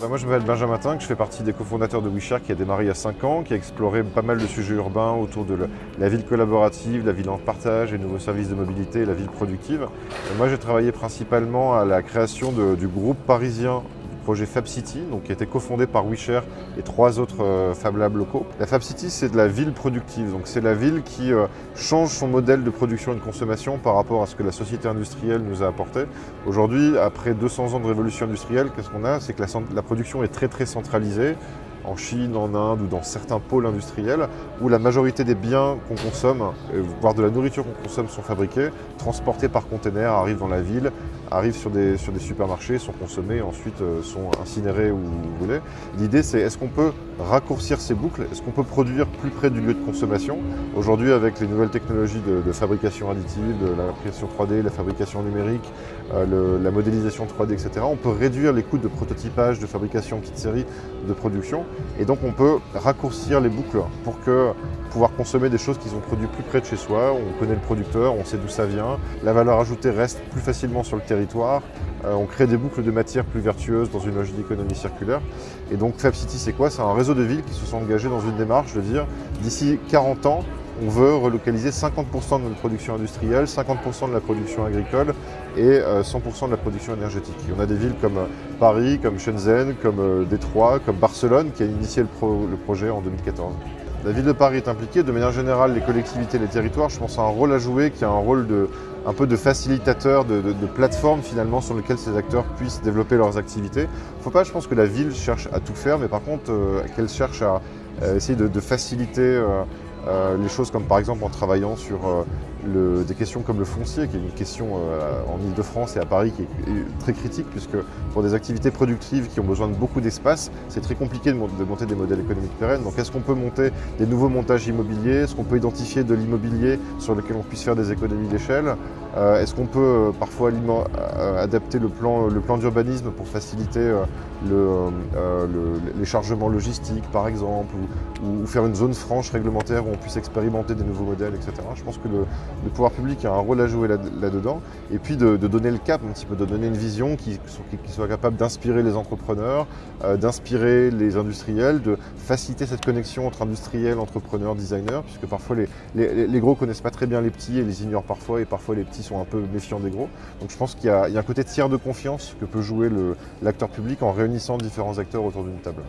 Bah, moi je m'appelle Benjamin Tinck, je fais partie des cofondateurs de WeShare qui a démarré il y a 5 ans, qui a exploré pas mal de sujets urbains autour de la ville collaborative, la ville en partage, les nouveaux services de mobilité la ville productive. moi j'ai travaillé principalement à la création du groupe parisien projet Fab City, donc, qui a été cofondé par WeShare et trois autres euh, Fab Labs locaux. La Fab City, c'est de la ville productive, donc c'est la ville qui euh, change son modèle de production et de consommation par rapport à ce que la société industrielle nous a apporté. Aujourd'hui, après 200 ans de révolution industrielle, qu'est-ce qu'on a? C'est que la, la production est très très centralisée en Chine, en Inde ou dans certains pôles industriels où la majorité des biens qu'on consomme, euh, voire de la nourriture qu'on consomme, sont fabriqués, transportés par container, arrivent dans la ville, arrivent sur des, sur des supermarchés, sont consommés ensuite euh, sont incinérés où vous voulez. L'idée c'est est-ce qu'on peut raccourcir ces boucles? Est-ce qu'on peut produire plus près du lieu de consommation? Aujourd'hui avec les nouvelles technologies de, fabrication additive, de l'impression 3D, la fabrication numérique, euh, la modélisation 3D, etc. On peut réduire les coûts de prototypage, de fabrication kit série, de production. Et donc on peut raccourcir les boucles pour que pouvoir consommer des choses qui sont produites plus près de chez soi, on connaît le producteur, on sait d'où ça vient, la valeur ajoutée reste plus facilement sur le euh, on crée des boucles de matière plus vertueuses dans une logique d'économie circulaire. Et donc Fab City c'est quoi? C'est un réseau de villes qui se sont engagées dans une démarche de dire d'ici 40 ans, on veut relocaliser 50% de notre production industrielle, 50% de la production agricole et 100% euh, de la production énergétique. on a des villes comme Paris, comme Shenzhen, comme Détroit, comme Barcelone qui a initié le projet en 2014. La ville de Paris est impliquée, de manière générale les collectivités, les territoires, je pense a un rôle à jouer qui a un rôle de, un peu de facilitateur, de, plateforme finalement sur lequel ces acteurs puissent développer leurs activités. Il ne faut pas, je pense que la ville cherche à tout faire, mais par contre euh, qu'elle cherche à essayer de, faciliter euh, euh, les choses comme par exemple en travaillant sur des questions comme le foncier, qui est une question euh, en Ile-de-France et à Paris qui est très critique, puisque pour des activités productives qui ont besoin de beaucoup d'espace, c'est très compliqué de, monter des modèles économiques pérennes. Donc est-ce qu'on peut monter des nouveaux montages immobiliers? Est-ce qu'on peut identifier de l'immobilier sur lequel on puisse faire des économies d'échelle? Euh, Est-ce qu'on peut euh, parfois adapter le plan, le plan d'urbanisme pour faciliter les chargements logistiques, par exemple, ou, faire une zone franche réglementaire où on puisse expérimenter des nouveaux modèles, etc. Je pense que le, le pouvoir public a un rôle à jouer là-dedans, et puis de, donner le cap un petit peu, de donner une vision qui, soit capable d'inspirer les entrepreneurs, euh, d'inspirer les industriels, de faciliter cette connexion entre industriels, entrepreneurs, designers, puisque parfois les, les, les, gros connaissent pas très bien les petits et les ignorent parfois, et parfois les petits sont un peu méfiants des gros. Donc je pense qu'il y, y, a un côté tiers de confiance que peut jouer l'acteur public en réunissant différents acteurs autour d'une table.